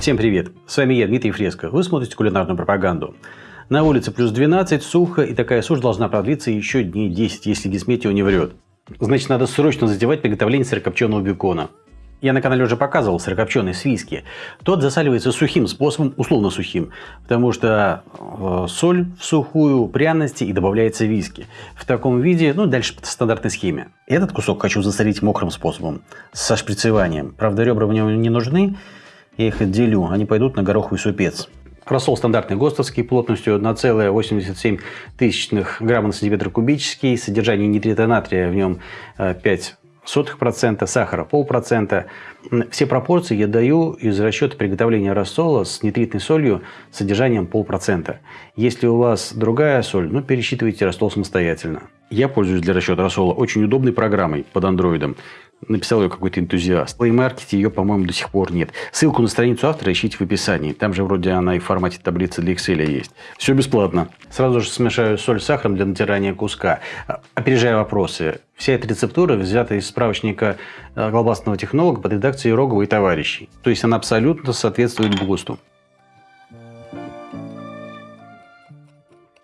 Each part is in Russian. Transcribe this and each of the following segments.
Всем привет! С вами я, Дмитрий Фреско. Вы смотрите кулинарную пропаганду. На улице плюс 12, сухо, и такая сушь должна продлиться еще дней 10, если гисметио не врет. Значит, надо срочно затевать приготовление сырокопченого бекона. Я на канале уже показывал сырокопченый с. Тот засаливается сухим способом, условно сухим, потому что э, соль в сухую, пряности и добавляется виски. В таком виде, ну дальше по стандартной схеме. Этот кусок хочу засолить мокрым способом, со шприцеванием. Правда, ребра мне не нужны, я их отделю, они пойдут на гороховый супец. Рассол стандартный ГОСТовский плотностью 1,87 грамма на сантиметр кубический, содержание нитрита натрия в нем 5 сотых процента, сахара полпроцента. Все пропорции я даю из расчета приготовления рассола с нитритной солью с содержанием полпроцента. Если у вас другая соль, ну пересчитывайте рассол самостоятельно. Я пользуюсь для расчета рассола очень удобной программой под андроидом. Написал ее какой-то энтузиаст. В Play ее, по-моему, до сих пор нет. Ссылку на страницу автора ищите в описании. Там же вроде она и в формате таблицы для Excel есть. Все бесплатно. Сразу же смешаю соль с сахаром для натирания куска. Опережая вопросы. Вся эта рецептура взята из справочника э, колбасного технолога под редакцией Рогова и товарищей. То есть она абсолютно соответствует ГОСТу.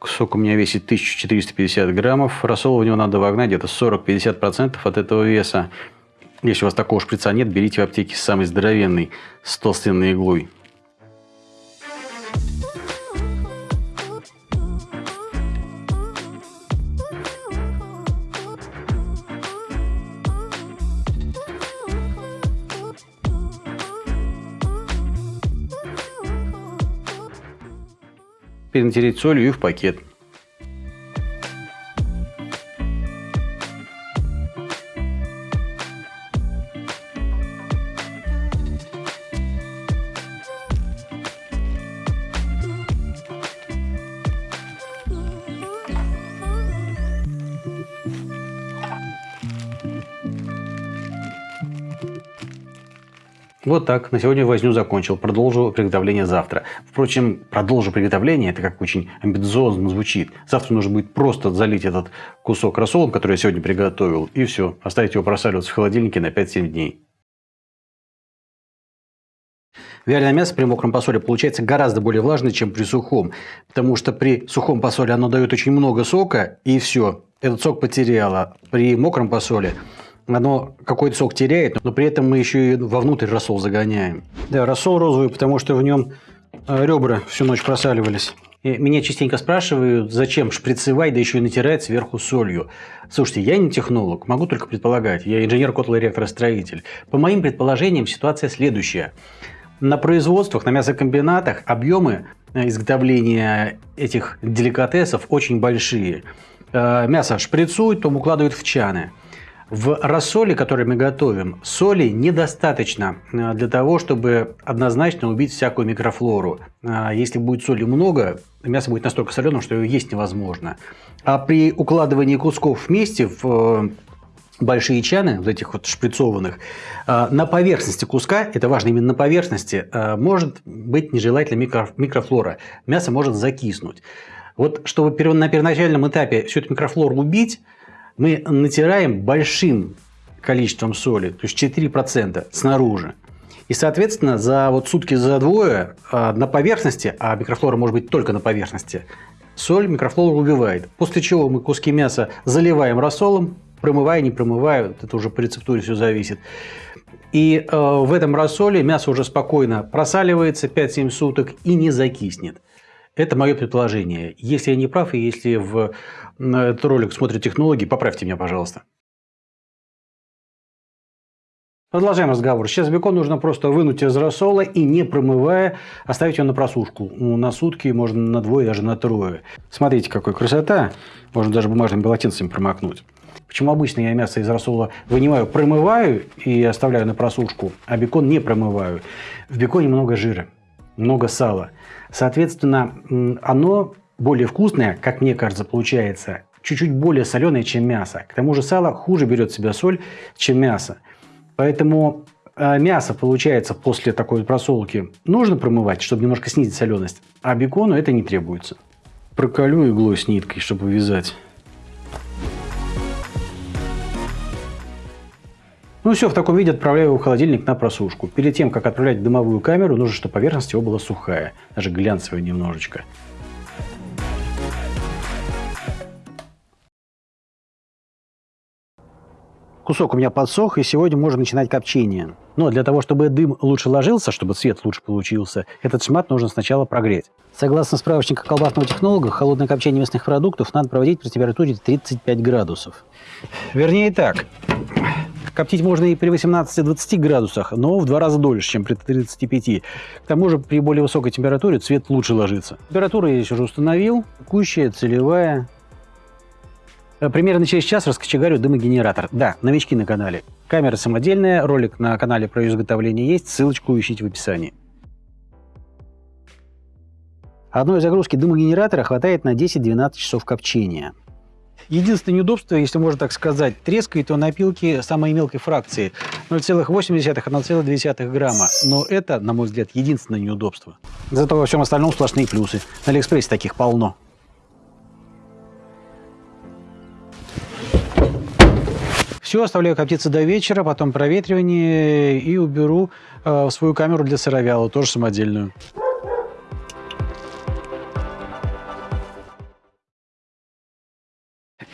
Сок у меня весит 1450 граммов. Рассол в него надо вогнать где-то 40-50% от этого веса. Если у вас такого шприца нет, берите в аптеке самый здоровенный с толстенной иглой. Перенатереть солью и в пакет. Вот так. На сегодня возню закончил. Продолжу приготовление завтра. Впрочем, продолжу приготовление, это как очень амбициозно звучит. Завтра нужно будет просто залить этот кусок рассолом, который я сегодня приготовил, и все. Оставить его просаливаться в холодильнике на 5-7 дней. Вяленое мясо при мокром посоле получается гораздо более влажное, чем при сухом. Потому что при сухом посоле оно дает очень много сока, и все. Этот сок потеряло. При мокром посоле оно какой-то сок теряет, но при этом мы еще и вовнутрь рассол загоняем. Да, рассол розовый, потому что в нем э, ребра всю ночь просаливались. И меня частенько спрашивают, зачем шприцевать, да еще и натирать сверху солью. Слушайте, я не технолог, могу только предполагать. Я инженер котлоэлектростроитель. По моим предположениям, ситуация следующая. На производствах, на мясокомбинатах объемы э, изготовления этих деликатесов очень большие. Э, мясо шприцуют, потом укладывают в чаны. В рассоле, который мы готовим, соли недостаточно э, для того, чтобы однозначно убить всякую микрофлору. А если будет соли много, мясо будет настолько соленым, что его есть невозможно. А при укладывании кусков вместе в э, большие чаны, вот этих вот шприцованных, э, на поверхности куска, это важно именно на поверхности, может быть нежелательная микрофлора. Мясо может закиснуть. Вот чтобы на первоначальном этапе всю эту микрофлору убить, мы натираем большим количеством соли, то есть 4% снаружи. И, соответственно, за вот сутки за двое а, на поверхности, а микрофлора может быть только на поверхности, соль микрофлору убивает. После чего мы куски мяса заливаем рассолом, промывая, не промывая, это уже по рецептуре все зависит. И э, в этом рассоле мясо уже спокойно просаливается 5-7 суток и не закиснет. Это мое предположение. Если я не прав, и если в этот ролик смотрят технологи, поправьте меня, пожалуйста. Продолжаем разговор. Сейчас бекон нужно просто вынуть из рассола и, не промывая, оставить его на просушку. Ну, на сутки, можно на двое, даже на трое. Смотрите, какая красота. Можно даже бумажным полотенцем промокнуть. Почему обычно я мясо из рассола вынимаю, промываю и оставляю на просушку, а бекон не промываю? В беконе много жира, много сала. Соответственно, оно более вкусное, как мне кажется, получается, чуть-чуть более соленое, чем мясо. К тому же сало хуже берет в себя соль, чем мясо. Поэтому э, мясо, получается, после такой просолки нужно промывать, чтобы немножко снизить соленость, а бекону это не требуется. Проколю иглой с ниткой, чтобы вязать. Ну все, в таком виде отправляю его в холодильник на просушку. Перед тем, как отправлять в дымовую камеру, нужно, чтобы поверхность его была сухая, даже глянцевая немножечко. Кусок у меня подсох, и сегодня можно начинать копчение. Но для того, чтобы дым лучше ложился, чтобы цвет лучше получился, этот шмат нужно сначала прогреть. Согласно справочнику колбасного технолога, холодное копчение мясных продуктов надо проводить при температуре 35 градусов. Вернее так, коптить можно и при 18-20 градусах, но в два раза дольше, чем при 35. К тому же при более высокой температуре цвет лучше ложится. Температуру я здесь уже установил, текущая, целевая, Э, примерно через час раскочегарю дымогенератор. Да, новички на канале. Камера самодельная, ролик на канале про изготовление есть, ссылочку ищите в описании. Одной загрузки дымогенератора хватает на 10-12 часов копчения. Единственное неудобство, если можно так сказать, трескает он опилки самой мелкой фракции 0,8-1,2 грамма. Но это, на мой взгляд, единственное неудобство. Зато во всем остальном сплошные плюсы. На Алиэкспрессе таких полно. Все, оставляю коптиться до вечера, потом проветривание и уберу э, свою камеру для сыровяла, тоже самодельную.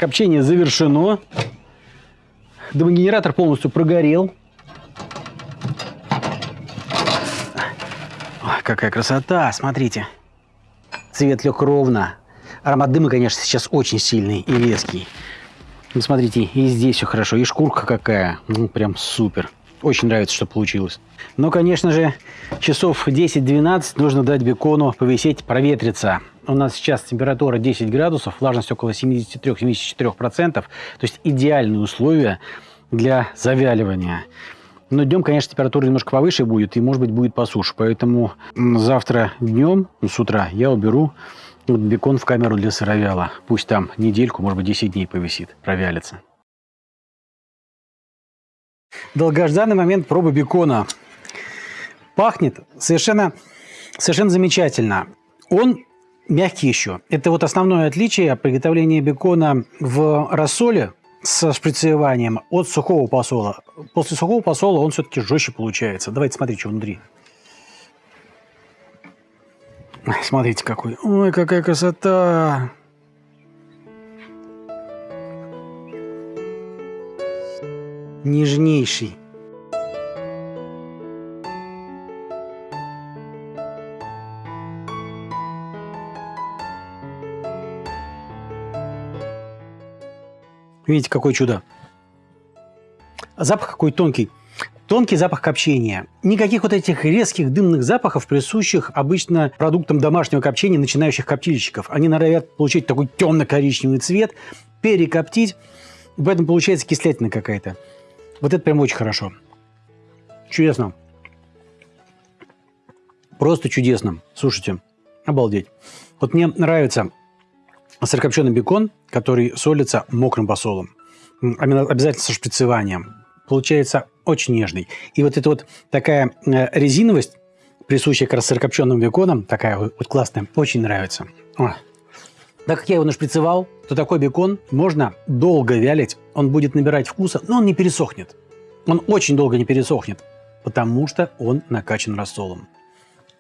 Копчение завершено. Дымогенератор полностью прогорел. Ой, какая красота, смотрите. Цвет лег ровно. Аромат дыма, конечно, сейчас очень сильный и резкий. Ну, смотрите, и здесь все хорошо, и шкурка какая, ну, прям супер. Очень нравится, что получилось. Но, конечно же, часов 10-12 нужно дать бекону повисеть, проветриться. У нас сейчас температура 10 градусов, влажность около 73-74%, то есть идеальные условия для завяливания. Но днем, конечно, температура немножко повыше будет, и, может быть, будет посуше. Поэтому завтра днем, ну, с утра, я уберу бекон в камеру для сыровяла. Пусть там недельку, может быть, 10 дней повисит, провялится. Долгожданный момент пробы бекона. Пахнет совершенно, совершенно замечательно. Он мягкий еще. Это вот основное отличие приготовления бекона в рассоле со шприцеванием от сухого посола. После сухого посола он все-таки жестче получается. Давайте смотреть, что внутри. Смотрите какой. Ой, какая красота. Нежнейший. Видите, какое чудо. Запах какой тонкий. Тонкий запах копчения. Никаких вот этих резких дымных запахов, присущих обычно продуктам домашнего копчения начинающих коптильщиков. Они норовят получить такой темно-коричневый цвет, перекоптить, поэтому получается кислятина какая-то. Вот это прям очень хорошо. Чудесно. Просто чудесно. Слушайте, обалдеть. Вот мне нравится сырокопченый бекон, который солится мокрым посолом. Обязательно со шприцеванием получается очень нежный. И вот эта вот такая э, резиновость, присущая как раз сырокопченым беконом, такая вот классная, очень нравится. Так как я его нашприцевал, то такой бекон можно долго вялить, он будет набирать вкуса, но он не пересохнет. Он очень долго не пересохнет, потому что он накачан рассолом.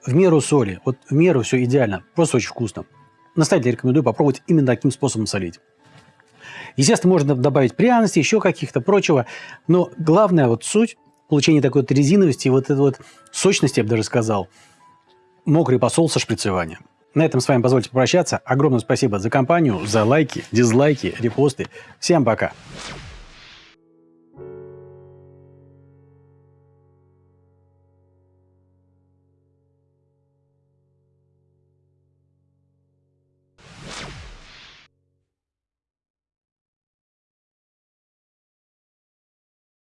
В меру соли, вот в меру все идеально, просто очень вкусно. Настоятельно рекомендую попробовать именно таким способом солить. Естественно, можно добавить пряности, еще каких-то прочего. Но главная вот суть получения такой вот резиновости, вот этой вот сочности, я бы даже сказал, мокрый посол со шприцеванием. На этом с вами позвольте попрощаться. Огромное спасибо за компанию, за лайки, дизлайки, репосты. Всем пока!